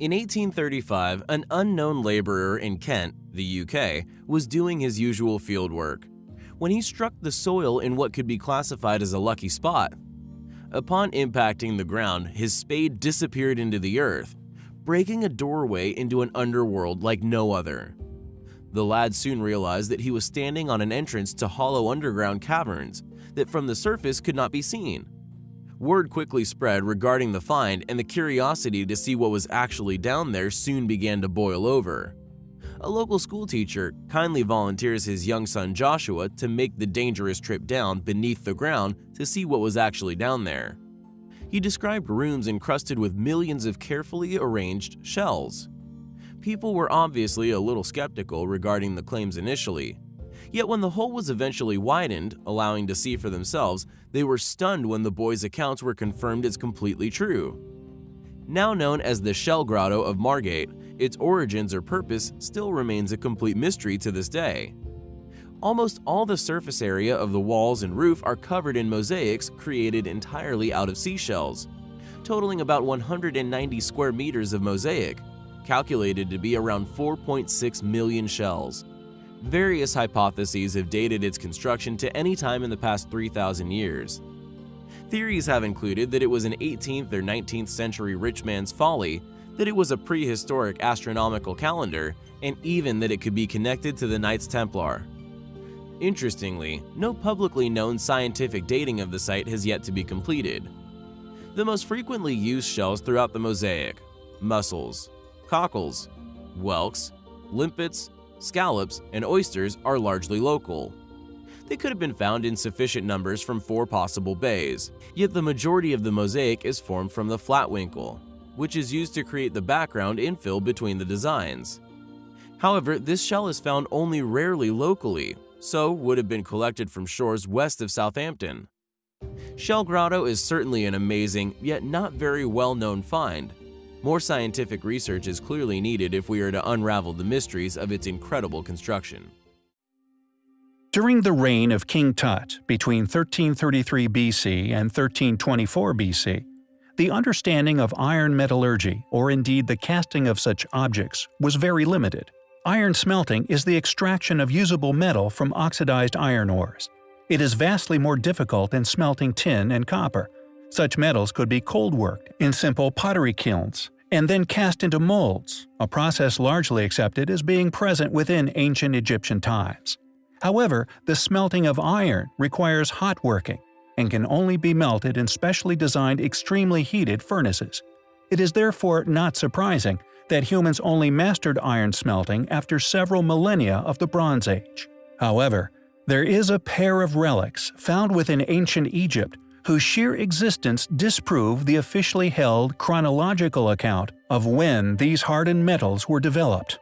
In 1835, an unknown laborer in Kent, the UK, was doing his usual field work when he struck the soil in what could be classified as a lucky spot. Upon impacting the ground, his spade disappeared into the earth, breaking a doorway into an underworld like no other. The lad soon realized that he was standing on an entrance to hollow underground caverns that from the surface could not be seen. Word quickly spread regarding the find and the curiosity to see what was actually down there soon began to boil over. A local schoolteacher kindly volunteers his young son Joshua to make the dangerous trip down beneath the ground to see what was actually down there. He described rooms encrusted with millions of carefully arranged shells. People were obviously a little skeptical regarding the claims initially. Yet when the hole was eventually widened, allowing to see for themselves, they were stunned when the boys' accounts were confirmed as completely true. Now known as the Shell Grotto of Margate, its origins or purpose still remains a complete mystery to this day. Almost all the surface area of the walls and roof are covered in mosaics created entirely out of seashells, totaling about 190 square meters of mosaic, calculated to be around 4.6 million shells. Various hypotheses have dated its construction to any time in the past 3,000 years. Theories have included that it was an 18th or 19th century rich man's folly, that it was a prehistoric astronomical calendar, and even that it could be connected to the Knights Templar. Interestingly, no publicly known scientific dating of the site has yet to be completed. The most frequently used shells throughout the mosaic mussels, cockles, whelks, limpets, scallops, and oysters are largely local. They could have been found in sufficient numbers from four possible bays, yet the majority of the mosaic is formed from the flatwinkle, which is used to create the background infill between the designs. However, this shell is found only rarely locally, so would have been collected from shores west of Southampton. Shell Grotto is certainly an amazing, yet not very well-known find. More scientific research is clearly needed if we are to unravel the mysteries of its incredible construction. During the reign of King Tut between 1333 BC and 1324 BC, the understanding of iron metallurgy, or indeed the casting of such objects, was very limited. Iron smelting is the extraction of usable metal from oxidized iron ores. It is vastly more difficult than smelting tin and copper. Such metals could be cold-worked in simple pottery kilns, and then cast into molds, a process largely accepted as being present within ancient Egyptian times. However, the smelting of iron requires hot working, and can only be melted in specially designed extremely heated furnaces. It is therefore not surprising that humans only mastered iron smelting after several millennia of the Bronze Age. However, there is a pair of relics found within ancient Egypt whose sheer existence disproved the officially held chronological account of when these hardened metals were developed.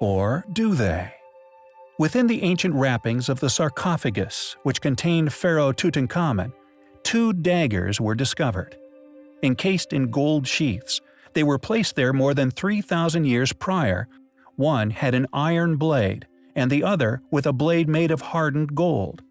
Or do they? Within the ancient wrappings of the sarcophagus, which contained Pharaoh Tutankhamun, two daggers were discovered. Encased in gold sheaths, they were placed there more than 3,000 years prior. One had an iron blade, and the other with a blade made of hardened gold.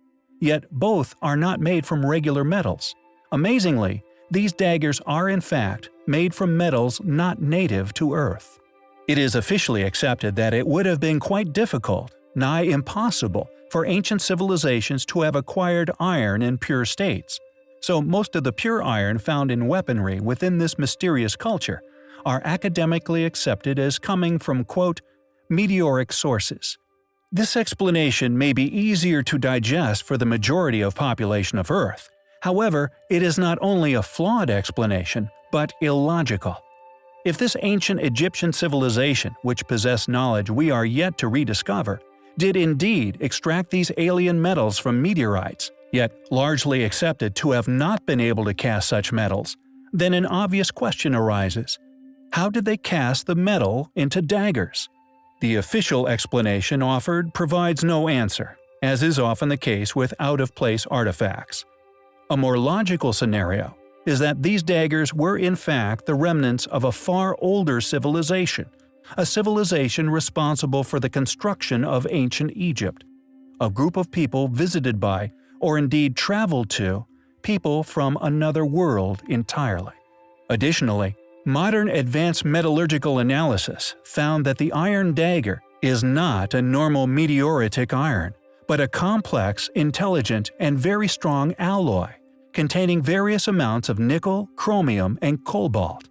Yet both are not made from regular metals. Amazingly, these daggers are in fact made from metals not native to Earth. It is officially accepted that it would have been quite difficult, nigh impossible, for ancient civilizations to have acquired iron in pure states. So most of the pure iron found in weaponry within this mysterious culture are academically accepted as coming from quote, meteoric sources. This explanation may be easier to digest for the majority of population of Earth. However, it is not only a flawed explanation, but illogical. If this ancient Egyptian civilization, which possessed knowledge we are yet to rediscover, did indeed extract these alien metals from meteorites, yet largely accepted to have not been able to cast such metals, then an obvious question arises. How did they cast the metal into daggers? The official explanation offered provides no answer, as is often the case with out-of-place artifacts. A more logical scenario is that these daggers were in fact the remnants of a far older civilization, a civilization responsible for the construction of ancient Egypt, a group of people visited by, or indeed traveled to, people from another world entirely. Additionally, Modern advanced metallurgical analysis found that the iron dagger is not a normal meteoritic iron, but a complex, intelligent, and very strong alloy, containing various amounts of nickel, chromium, and cobalt.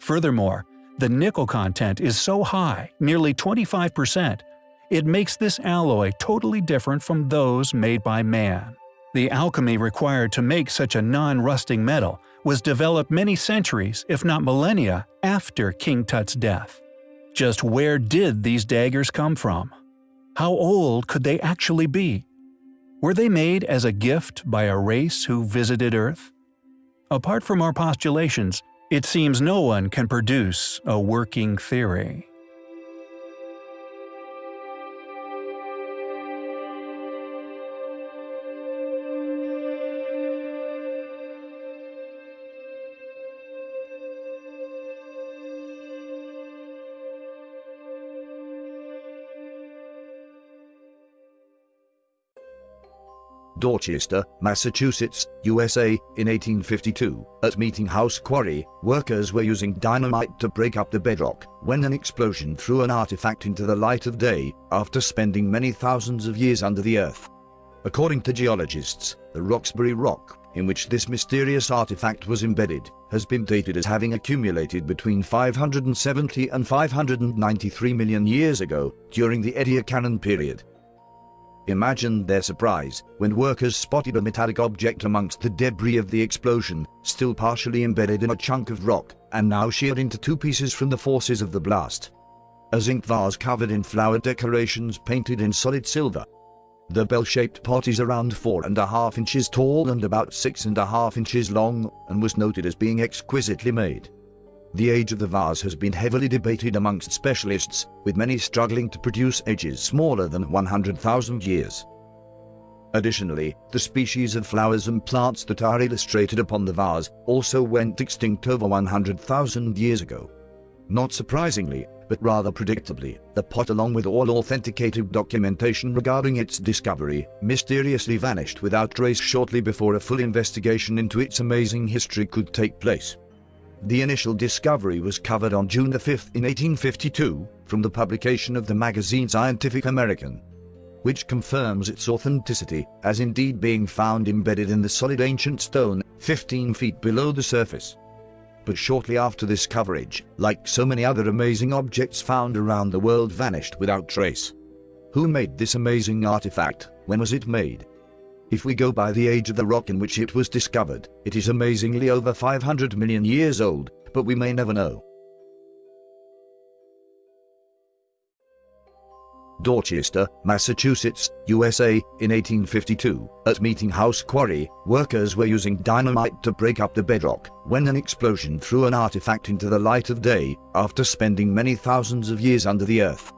Furthermore, the nickel content is so high, nearly 25%, it makes this alloy totally different from those made by man. The alchemy required to make such a non-rusting metal was developed many centuries, if not millennia, after King Tut's death. Just where did these daggers come from? How old could they actually be? Were they made as a gift by a race who visited Earth? Apart from our postulations, it seems no one can produce a working theory. Dorchester, Massachusetts, USA, in 1852. At Meeting House Quarry, workers were using dynamite to break up the bedrock when an explosion threw an artifact into the light of day after spending many thousands of years under the earth. According to geologists, the Roxbury Rock, in which this mysterious artifact was embedded, has been dated as having accumulated between 570 and 593 million years ago during the Ediacaran period. Imagine their surprise when workers spotted a metallic object amongst the debris of the explosion, still partially embedded in a chunk of rock, and now sheared into two pieces from the forces of the blast. A zinc vase covered in flower decorations painted in solid silver. The bell-shaped pot is around four and a half inches tall and about six and a half inches long, and was noted as being exquisitely made. The age of the vase has been heavily debated amongst specialists, with many struggling to produce ages smaller than 100,000 years. Additionally, the species of flowers and plants that are illustrated upon the vase also went extinct over 100,000 years ago. Not surprisingly, but rather predictably, the pot along with all authenticated documentation regarding its discovery mysteriously vanished without trace shortly before a full investigation into its amazing history could take place. The initial discovery was covered on June 5, in 1852, from the publication of the magazine Scientific American, which confirms its authenticity as indeed being found embedded in the solid ancient stone 15 feet below the surface. But shortly after this coverage, like so many other amazing objects found around the world vanished without trace. Who made this amazing artifact? When was it made? If we go by the age of the rock in which it was discovered, it is amazingly over 500 million years old, but we may never know. Dorchester, Massachusetts, USA, in 1852, at Meeting House Quarry, workers were using dynamite to break up the bedrock when an explosion threw an artifact into the light of day after spending many thousands of years under the earth.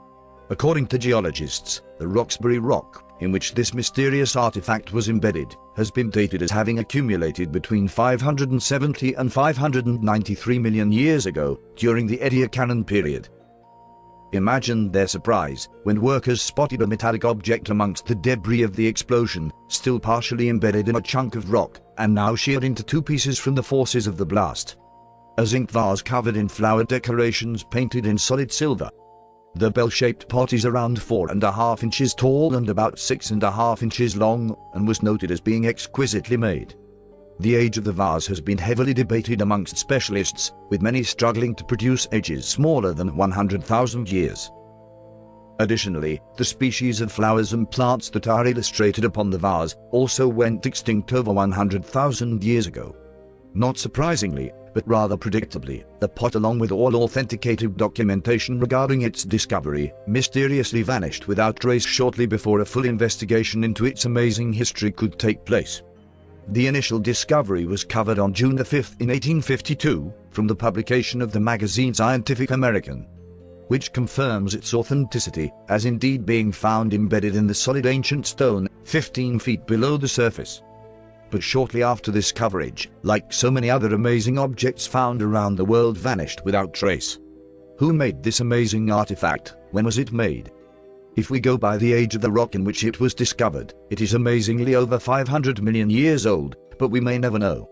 According to geologists, the Roxbury Rock in which this mysterious artifact was embedded, has been dated as having accumulated between 570 and 593 million years ago during the Ediacaran period. Imagine their surprise when workers spotted a metallic object amongst the debris of the explosion, still partially embedded in a chunk of rock, and now sheared into two pieces from the forces of the blast. A zinc vase covered in flower decorations painted in solid silver, the bell-shaped pot is around four and a half inches tall and about six and a half inches long, and was noted as being exquisitely made. The age of the vase has been heavily debated amongst specialists, with many struggling to produce ages smaller than 100,000 years. Additionally, the species of flowers and plants that are illustrated upon the vase also went extinct over 100,000 years ago. Not surprisingly, but rather predictably, the pot along with all authenticated documentation regarding its discovery, mysteriously vanished without trace shortly before a full investigation into its amazing history could take place. The initial discovery was covered on June 5, in 1852, from the publication of the magazine Scientific American, which confirms its authenticity as indeed being found embedded in the solid ancient stone 15 feet below the surface but shortly after this coverage, like so many other amazing objects found around the world vanished without trace. Who made this amazing artifact? When was it made? If we go by the age of the rock in which it was discovered, it is amazingly over 500 million years old, but we may never know.